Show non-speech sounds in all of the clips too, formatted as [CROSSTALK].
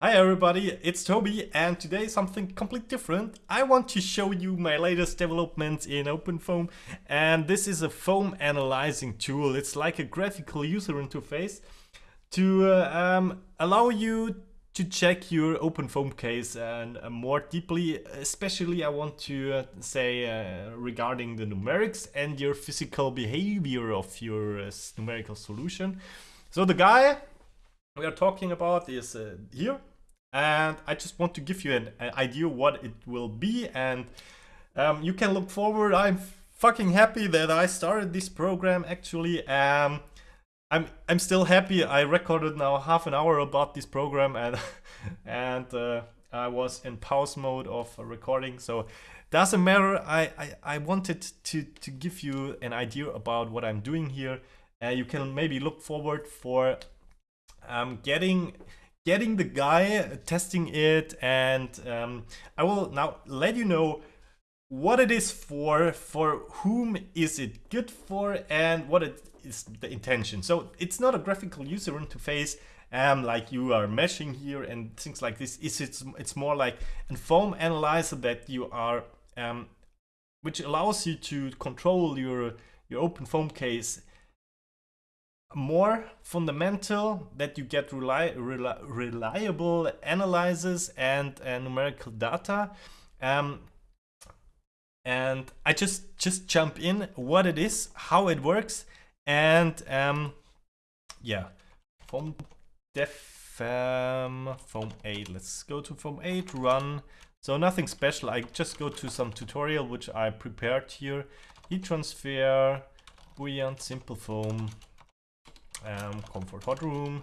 Hi everybody, it's Toby and today something completely different. I want to show you my latest developments in OpenFOAM and this is a foam analyzing tool. It's like a graphical user interface to uh, um, allow you to check your OpenFOAM case and uh, more deeply, especially I want to uh, say uh, regarding the numerics and your physical behavior of your uh, numerical solution. So the guy we are talking about is uh, here and I just want to give you an, an idea what it will be. And um, you can look forward. I'm fucking happy that I started this program actually. Um, I'm I'm still happy. I recorded now half an hour about this program and [LAUGHS] and uh, I was in pause mode of recording. So doesn't matter. I, I, I wanted to to give you an idea about what I'm doing here. Uh, you can maybe look forward for um, getting getting the guy, testing it, and um, I will now let you know what it is for, for whom is it good for, and what it is the intention. So it's not a graphical user interface um, like you are meshing here and things like this. Is it's it's more like a foam analyzer that you are um, which allows you to control your your open foam case more fundamental that you get reli reli reliable analysis and uh, numerical data. Um, and I just just jump in what it is how it works and um, yeah foam def um, foam 8 let's go to foam 8 run. So nothing special. I just go to some tutorial which I prepared here. Heat transfer buoyant simple foam um, comfort hot room.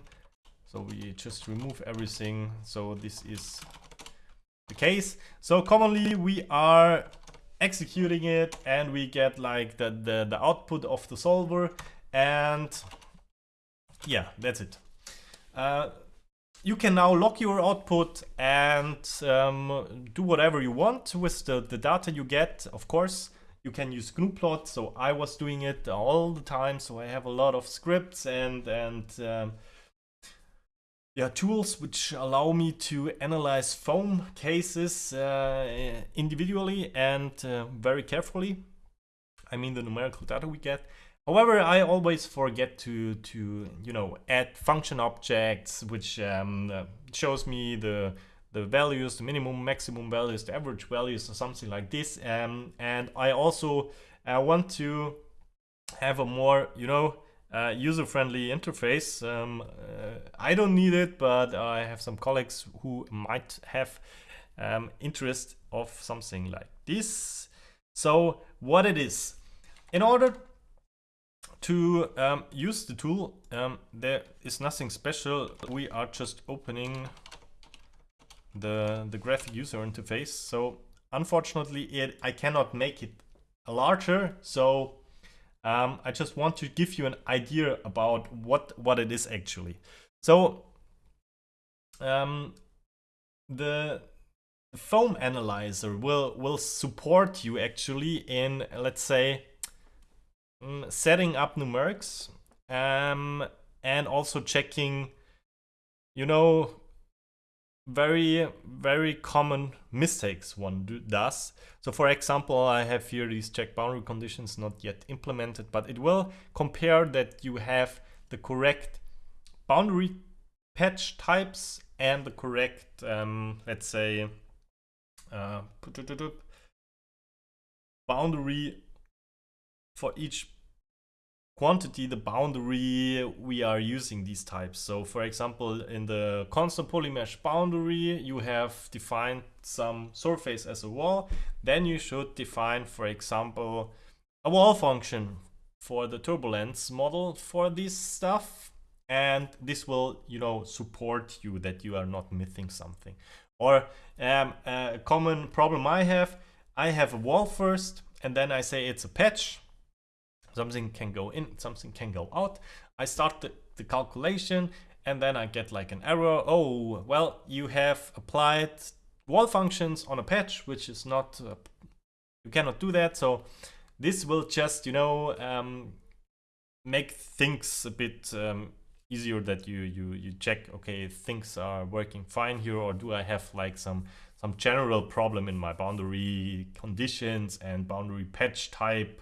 So we just remove everything. So this is the case. So commonly we are executing it and we get like the, the, the output of the solver and yeah, that's it. Uh, you can now lock your output and um, do whatever you want with the, the data you get, of course. You can use gnuplot, so I was doing it all the time, so I have a lot of scripts and, and um, yeah, tools which allow me to analyze foam cases uh, individually and uh, very carefully. I mean the numerical data we get. However, I always forget to, to you know, add function objects, which um, uh, shows me the the values, the minimum, maximum values, the average values, or something like this. Um, and I also uh, want to have a more, you know, uh, user-friendly interface. Um, uh, I don't need it, but I have some colleagues who might have um, interest of something like this. So what it is, in order to um, use the tool, um, there is nothing special. We are just opening the, the graphic user interface. So unfortunately, it, I cannot make it larger. So um, I just want to give you an idea about what, what it is actually. So um, the foam analyzer will, will support you actually in, let's say, mm, setting up numerics um, and also checking, you know, very, very common mistakes one do, does. So for example, I have here these check boundary conditions not yet implemented, but it will compare that you have the correct boundary patch types and the correct, um, let's say, uh, boundary for each quantity the boundary we are using these types. So for example, in the constant polymesh boundary, you have defined some surface as a wall. Then you should define, for example, a wall function for the turbulence model for this stuff. And this will, you know, support you that you are not missing something. Or um, a common problem I have, I have a wall first, and then I say it's a patch something can go in, something can go out. I start the, the calculation and then I get like an error. Oh, well, you have applied wall functions on a patch, which is not, uh, you cannot do that. So this will just, you know, um, make things a bit um, easier that you you you check okay things are working fine here or do I have like some some general problem in my boundary conditions and boundary patch type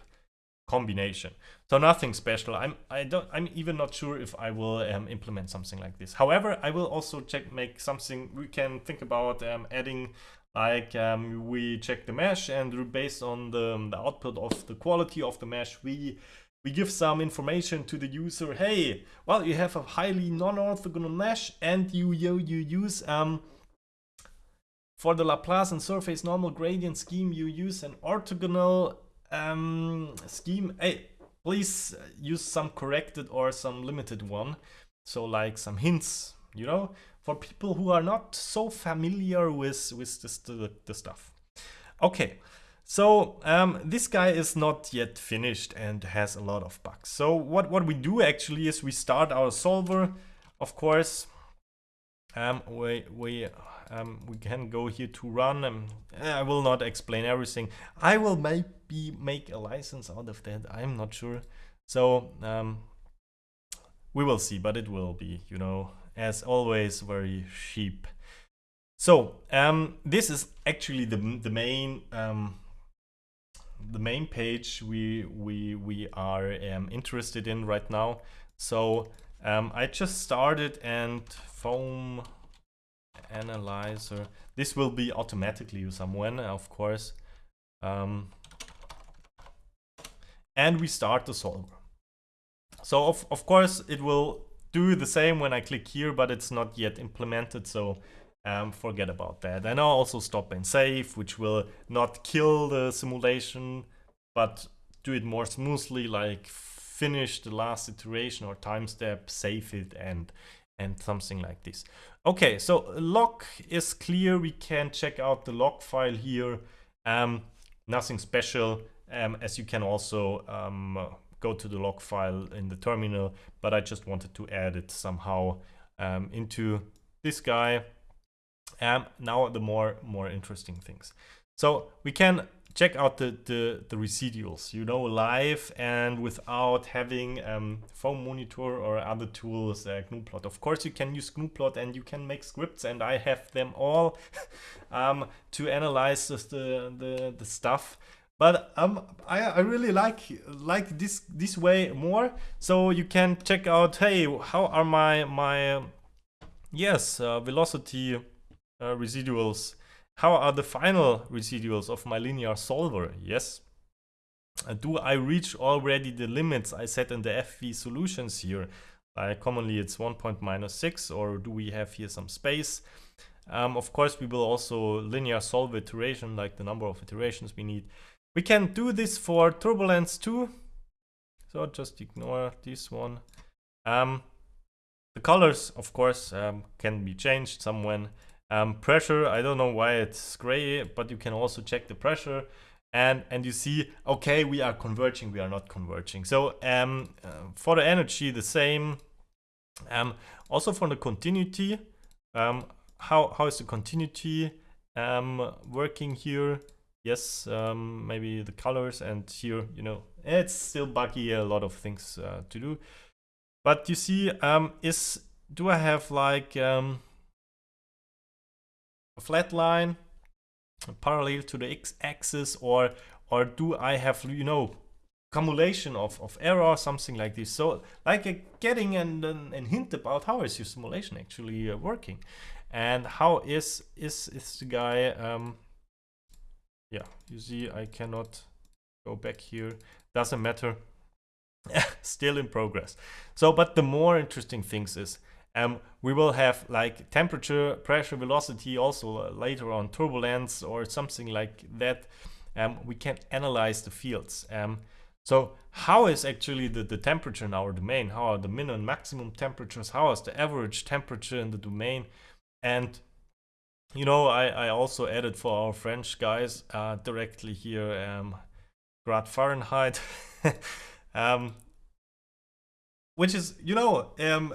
combination. So nothing special. I'm I don't I'm even not sure if I will um, implement something like this. However, I will also check make something we can think about um, adding like um, we check the mesh and based on the, the output of the quality of the mesh we we give some information to the user hey well you have a highly non-orthogonal mesh and you you, you use um for the Laplacian surface normal gradient scheme you use an orthogonal um, scheme, hey, please use some corrected or some limited one. So like some hints, you know, for people who are not so familiar with, with this, the, the stuff. Okay, so um, this guy is not yet finished and has a lot of bugs. So what, what we do actually is we start our solver, of course, um, we, we um, we can go here to run. Um, I will not explain everything. I will maybe make a license out of that. I'm not sure. So um, we will see, but it will be, you know, as always, very cheap. So um, this is actually the the main um, the main page we we we are um, interested in right now. So um, I just started and foam analyzer. This will be automatically someone, of course. Um, and we start the solver. So of, of course it will do the same when I click here, but it's not yet implemented. So um, forget about that. And I'll also stop and save, which will not kill the simulation, but do it more smoothly, like finish the last iteration or time step, save it, and and something like this. Okay, so log is clear. We can check out the log file here. Um, nothing special, um, as you can also um, go to the log file in the terminal, but I just wanted to add it somehow um, into this guy. Um, now the more, more interesting things. So we can check out the, the, the residuals, you know, live and without having um, foam monitor or other tools, uh, gnuplot. Of course, you can use gnuplot and you can make scripts and I have them all [LAUGHS] um, to analyze the, the, the stuff. But um, I, I really like like this this way more. So you can check out, hey, how are my my yes uh, velocity uh, residuals how are the final residuals of my linear solver? Yes. Uh, do I reach already the limits I set in the FV solutions here? Commonly it's 1 point minus 6 or do we have here some space? Um, of course we will also linear solve iteration like the number of iterations we need. We can do this for turbulence too. So just ignore this one. Um, the colors of course um, can be changed somewhere um, pressure, I don't know why it's gray, but you can also check the pressure. And and you see okay we are converging we are not converging. So um, uh, for the energy the same. Um, also for the continuity um, how how is the continuity um, working here yes um, maybe the colors and here you know it's still buggy a lot of things uh, to do. But you see um, is do I have like a flat line parallel to the x-axis or or do I have you know cumulation of, of error something like this? So like uh, getting an, an, an, hint about how is your simulation actually uh, working? And how is is is the guy um yeah you see I cannot go back here doesn't matter [LAUGHS] still in progress so but the more interesting things is um, we will have like temperature, pressure, velocity, also uh, later on turbulence or something like that. Um, we can analyze the fields. Um, so how is actually the, the temperature in our domain? How are the minimum maximum temperatures? How is the average temperature in the domain? And you know, I, I also added for our French guys uh, directly here um, grad Fahrenheit, [LAUGHS] um, which is, you know, um,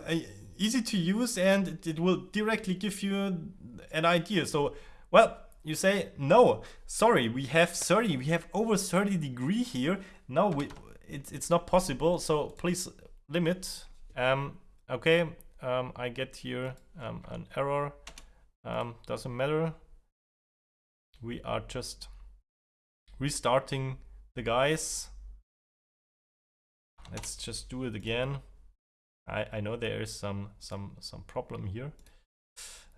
easy to use and it, will directly give you an idea. So, well, you say, no, sorry, we have 30, we have over 30 degree here. No, we, it, it's not possible. So please limit. Um, okay, um, I get here um, an error. Um, doesn't matter. We are just restarting the guys. Let's just do it again. I, I know there is some some some problem here.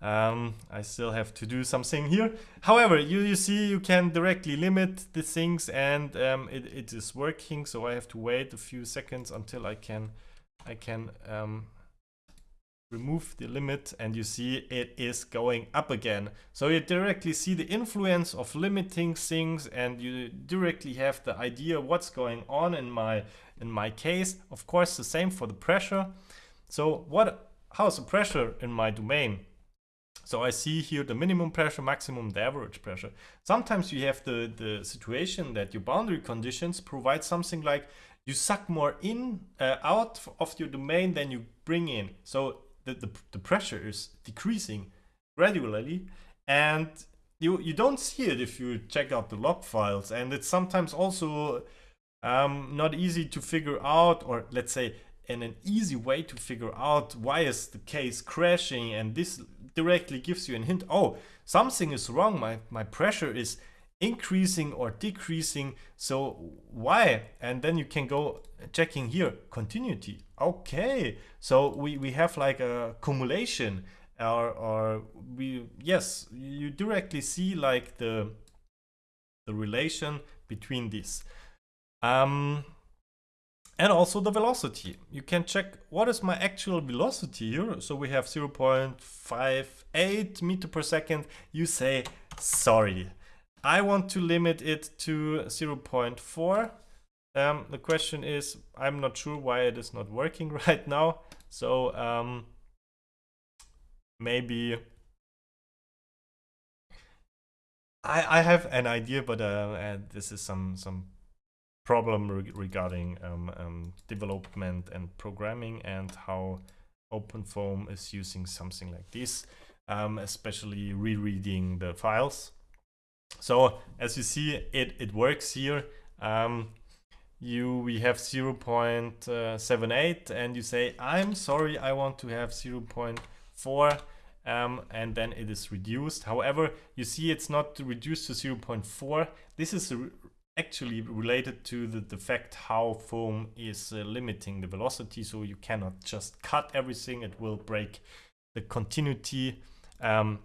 Um, I still have to do something here. However, you, you see you can directly limit the things and um, it, it is working. So I have to wait a few seconds until I can I can um, remove the limit and you see it is going up again. So you directly see the influence of limiting things and you directly have the idea what's going on in my in my case. Of course, the same for the pressure. So what how's the pressure in my domain? So I see here the minimum pressure, maximum, the average pressure. Sometimes you have the, the situation that your boundary conditions provide something like you suck more in uh, out of your domain than you bring in. So the, the, the pressure is decreasing gradually and you, you don't see it if you check out the log files. And it's sometimes also um, not easy to figure out or let's say and an easy way to figure out why is the case crashing and this directly gives you a hint oh something is wrong my my pressure is increasing or decreasing so why and then you can go checking here continuity okay so we we have like a cumulation or or we yes you directly see like the the relation between these um and also the velocity. You can check what is my actual velocity here. So we have 0.58 meter per second. You say, sorry, I want to limit it to 0.4. Um, the question is, I'm not sure why it is not working [LAUGHS] right now. So um, maybe I, I have an idea, but uh, this is some some problem re regarding um, um, development and programming and how OpenFOAM is using something like this, um, especially rereading the files. So as you see, it, it works here. Um, you we have 0 0.78 and you say, I'm sorry, I want to have 0 0.4 um, and then it is reduced. However, you see it's not reduced to 0.4. This is actually related to the, the fact how foam is uh, limiting the velocity so you cannot just cut everything it will break the continuity um,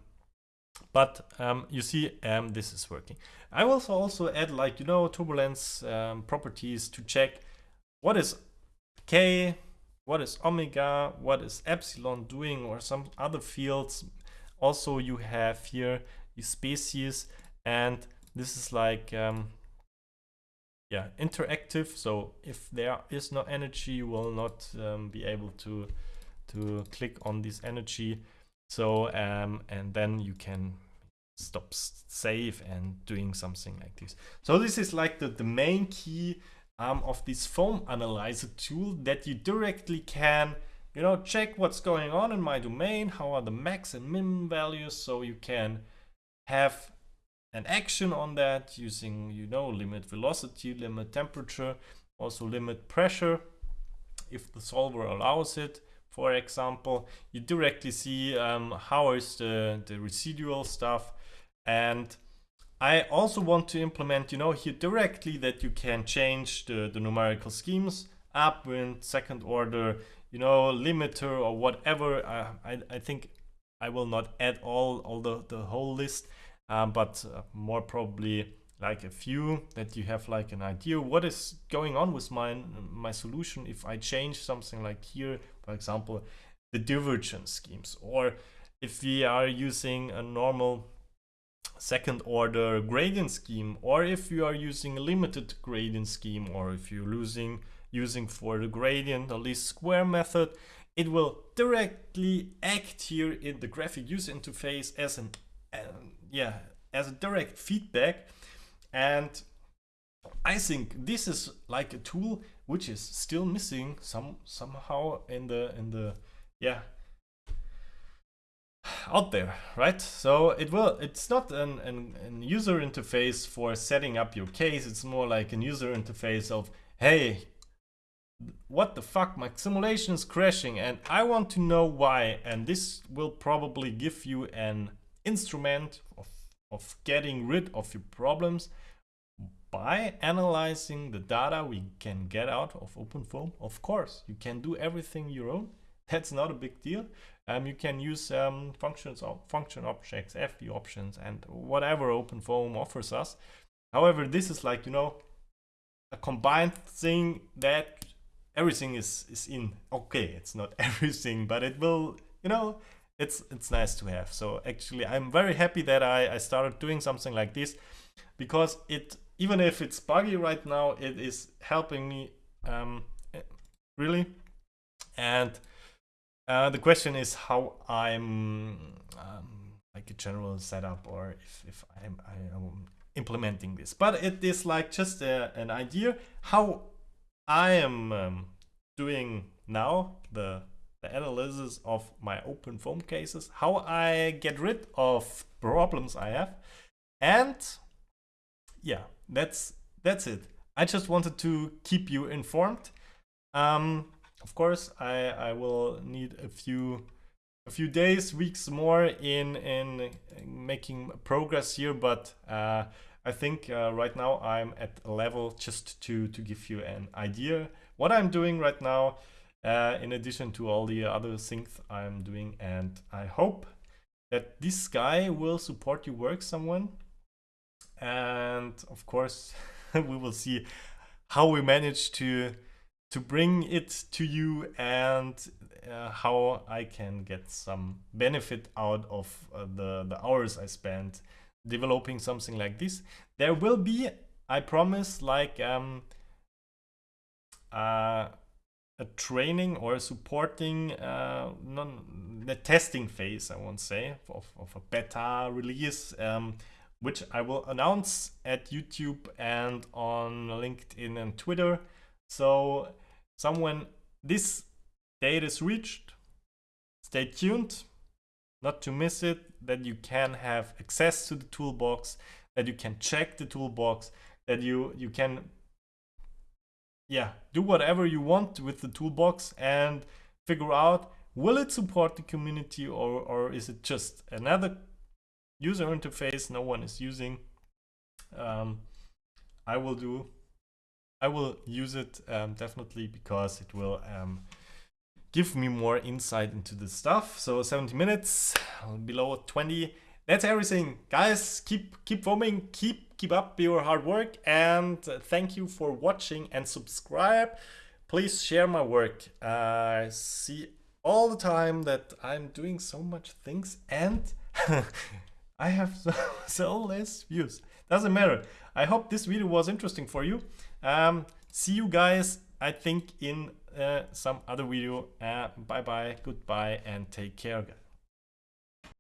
but um, you see um, this is working. I will also add like you know turbulence um, properties to check what is k what is omega what is epsilon doing or some other fields. Also you have here the species and this is like um, yeah interactive. So if there is no energy you will not um, be able to to click on this energy so um, and then you can stop save and doing something like this so this is like the, the main key um, of this foam analyzer tool that you directly can you know check what's going on in my domain how are the max and min values so you can have an action on that using, you know, limit velocity, limit temperature, also limit pressure if the solver allows it. For example, you directly see um, how is the, the residual stuff. And I also want to implement, you know, here directly that you can change the, the numerical schemes, upwind, second order, you know, limiter or whatever. Uh, I, I think I will not add all, all the, the whole list um, but uh, more probably like a few that you have like an idea what is going on with my my solution if I change something like here for example the divergence schemes or if we are using a normal second order gradient scheme or if you are using a limited gradient scheme or if you're losing using for the gradient or least square method it will directly act here in the graphic user interface as an uh, yeah, as a direct feedback. And I think this is like a tool which is still missing some somehow in the in the yeah out there right? So it will it's not an, an, an user interface for setting up your case. It's more like a user interface of hey what the fuck, my simulation is crashing and I want to know why. And this will probably give you an instrument of, of getting rid of your problems by analyzing the data we can get out of OpenFOAM. Of course, you can do everything your own. [LAUGHS] That's not a big deal. Um, you can use um, functions, function objects, FV options, and whatever OpenFOAM offers us. However, this is like, you know, a combined thing that everything is, is in. Okay, it's not [LAUGHS] everything, but it will, you know, it's it's nice to have. So actually, I'm very happy that I, I started doing something like this because it, even if it's buggy right now, it is helping me um, really. And uh, the question is how I'm um, like a general setup or if, if I'm, I am implementing this. But it is like just a, an idea how I am um, doing now the, the analysis of my OpenFOAM cases, how I get rid of problems I have. And yeah, that's that's it. I just wanted to keep you informed. Um, of course, I, I will need a few a few days, weeks more in in making progress here, but uh, I think uh, right now I'm at a level just to to give you an idea what I'm doing right now, uh, in addition to all the other things I'm doing, and I hope that this guy will support your work, someone, and of course [LAUGHS] we will see how we manage to to bring it to you and uh, how I can get some benefit out of uh, the, the hours I spent developing something like this. There will be, I promise, like um, uh, a training or a supporting uh, non the testing phase, I won't say, of, of a beta release, um, which I will announce at YouTube and on LinkedIn and Twitter. So someone this date is reached, stay tuned not to miss it, that you can have access to the toolbox, that you can check the toolbox, that you, you can yeah, do whatever you want with the toolbox and figure out will it support the community or, or is it just another user interface no one is using. Um, I will do I will use it um, definitely because it will um, give me more insight into the stuff. So 70 minutes, below 20. That's everything. Guys, keep keep foaming, keep keep up your hard work and thank you for watching and subscribe. Please share my work. I see all the time that I'm doing so much things and [LAUGHS] I have so, [LAUGHS] so less views. Doesn't matter. I hope this video was interesting for you. Um, see you guys, I think, in uh, some other video. Uh, bye bye, goodbye, and take care, guys.